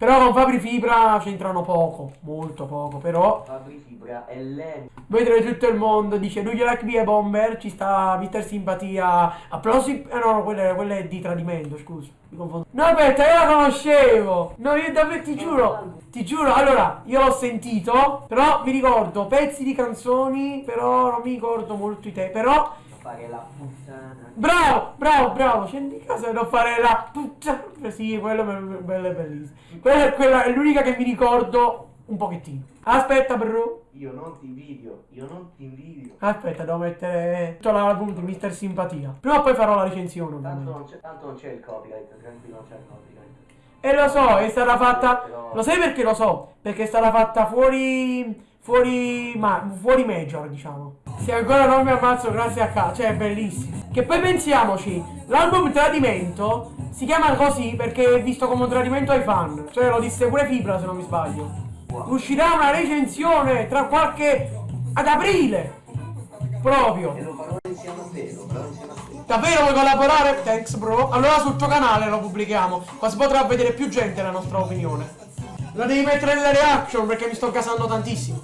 Però con Fabri Fibra c'entrano poco, molto poco, però Fabri Fibra è lento. vedere tutto il mondo dice Do you like me bomber? Ci sta Mister Simpatia. Applausi. Eh no, no, quella, quella è di tradimento, scusa. Mi confondo. No, aspetta, io la conoscevo. No, io davvero ti giuro. Ti giuro, allora, io l'ho sentito, però mi ricordo pezzi di canzoni, però non mi ricordo molto i te. Però Fare la puttana. Bravo, bravo, bravo, scendi in casa e non fare la puttana. Sì, quello è bello e bellissimo. Quella, è- quella è l'unica che mi ricordo un pochettino. Aspetta, bro. Io non ti invidio, io non ti invidio. Aspetta, devo mettere tutto di Mister Simpatia. Prima o poi farò la recensione, Tanto ovviamente. non c'è, tanto non c'è il copyright, tranquillo, non c'è il copyright. E lo so, è stata fatta. Lo sai perché lo so? Perché è stata fatta fuori. Fuori. Ma. Fuori major, diciamo. Se ancora non mi ammazzo, grazie a K. Cioè, è bellissimo. Che poi pensiamoci, l'album Tradimento si chiama così perché è visto come un tradimento ai fan. Cioè, lo disse pure Fibra, se non mi sbaglio. Uscirà una recensione tra qualche. ad aprile. Proprio. E. Davvero vuoi collaborare? Thanks bro. Allora sul tuo canale lo pubblichiamo. Così potrà vedere più gente la nostra opinione. Lo devi mettere nelle reaction perché mi sto gasando tantissimo.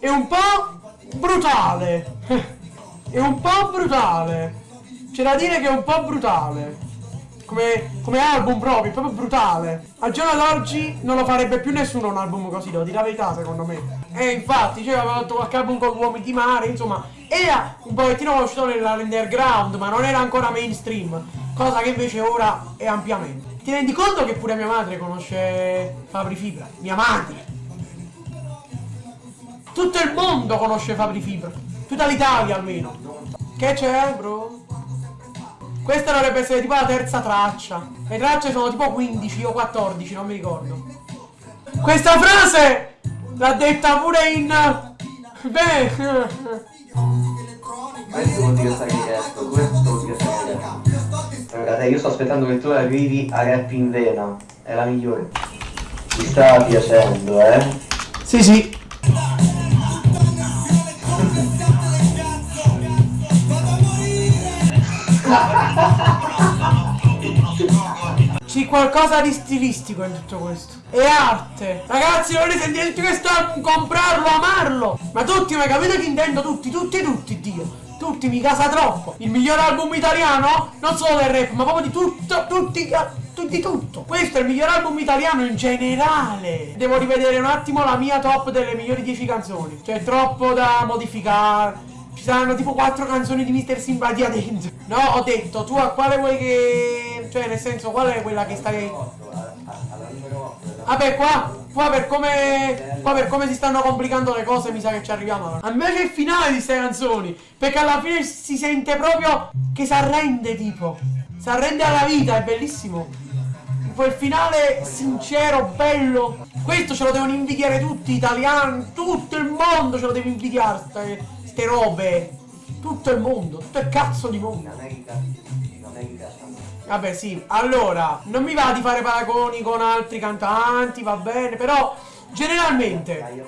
È un po' brutale. È un po' brutale. C'è da dire che è un po' brutale. Come, come album proprio, è proprio brutale. Al giorno d'oggi non lo farebbe più nessuno un album così, devo dire la verità secondo me. E infatti, cioè, aveva fatto qualche album con uomini di mare, insomma, era un pochettino conosciuto nell'underground, ma non era ancora mainstream. Cosa che invece ora è ampiamente. Ti rendi conto che pure mia madre conosce Fabri Fibra? Mia madre! Tutto il mondo conosce Fabri Fibra. Tutta l'Italia almeno. Che c'è, bro? Questa dovrebbe essere tipo la terza traccia. Le tracce sono tipo 15 o 14, non mi ricordo. Questa frase l'ha detta pure in... Beh... Questo vuol dire stare diretto, questo vuol dire stare diretto. Guarda, io sto aspettando che tu arrivi a rap in vena, è la migliore. Mi sta piacendo, eh? Sì, sì. C'è qualcosa di stilistico in tutto questo. È arte. Ragazzi, volete sentire tutto questo album? Comprarlo, amarlo. Ma tutti, ma capite che intendo? Tutti, tutti, tutti, Dio. Tutti, mi casa troppo. Il miglior album italiano? Non solo del rap, ma proprio di tutto, tutti, tu- di tutto. Questo è il miglior album italiano in generale. Devo rivedere un attimo la mia top delle migliori 10 canzoni. C'è troppo da modificare. Saranno tipo 4 canzoni di Mr. Simpatia dentro. No, ho detto, tu a quale vuoi che... Cioè, nel senso, qual è quella che stai... Alla numero 8. Vabbè, qua, qua per come. Qua per come si stanno complicando le cose, mi sa che ci arriviamo. A me piace il finale di queste canzoni. Perché alla fine si sente proprio che si arrende, tipo. Si arrende alla vita, è bellissimo. Quel finale sincero, bello. Questo ce lo devono invidiare tutti, italiani, tutto il mondo ce lo deve invidiare, ste, ste robe. Tutto il mondo, tutto il cazzo di mondo. Vabbè sì, allora, non mi va di fare paragoni con altri cantanti, va bene, però generalmente,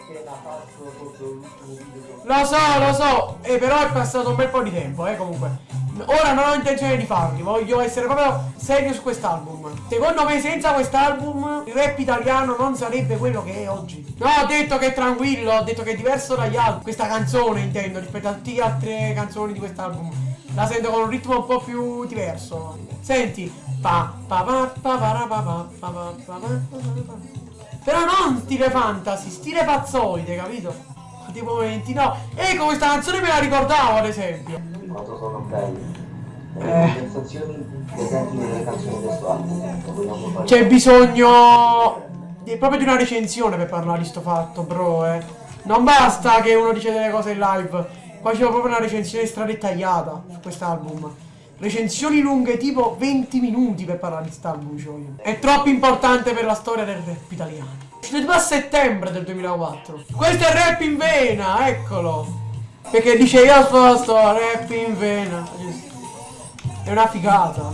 lo so, lo so, eh, però è passato un bel po' di tempo, eh, comunque. Ora non ho intenzione di farli, voglio essere proprio serio su quest'album. Secondo me senza quest'album il rap italiano non sarebbe quello che è oggi. No, ho detto che è tranquillo, ho detto che è diverso dagli altri. Questa canzone intendo, rispetto a tutte le altre canzoni di quest'album. La sento con un ritmo un po' più diverso. Senti. Pa. Però non stile fantasy, stile pazzoide, capito? Tipo momenti, no. Ecco, questa canzone me la ricordavo, ad esempio. Quanto sono belli. Eh. C'è bisogno di- proprio di una recensione per parlare di sto fatto, bro, eh. Non basta che uno dice delle cose in live. Qua c'è proprio una recensione stradettagliata su quest'album. Recensioni lunghe tipo 20 minuti per parlare di quest'album, io. È troppo importante per la storia del rap italiano. Uscito a settembre del 2004. Questo è rap in vena, eccolo. Perché dice io sposto rap in vena. È una figata.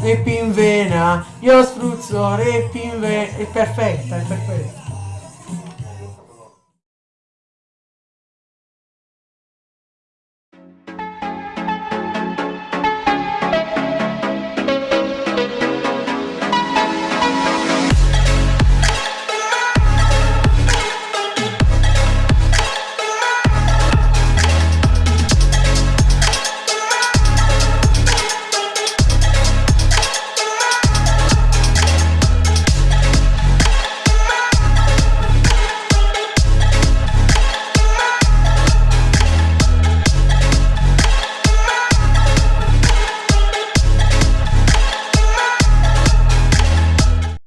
Rap in vena, io spruzzo rap in vena. È perfetta, è perfetta.